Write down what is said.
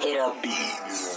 Hit up beats.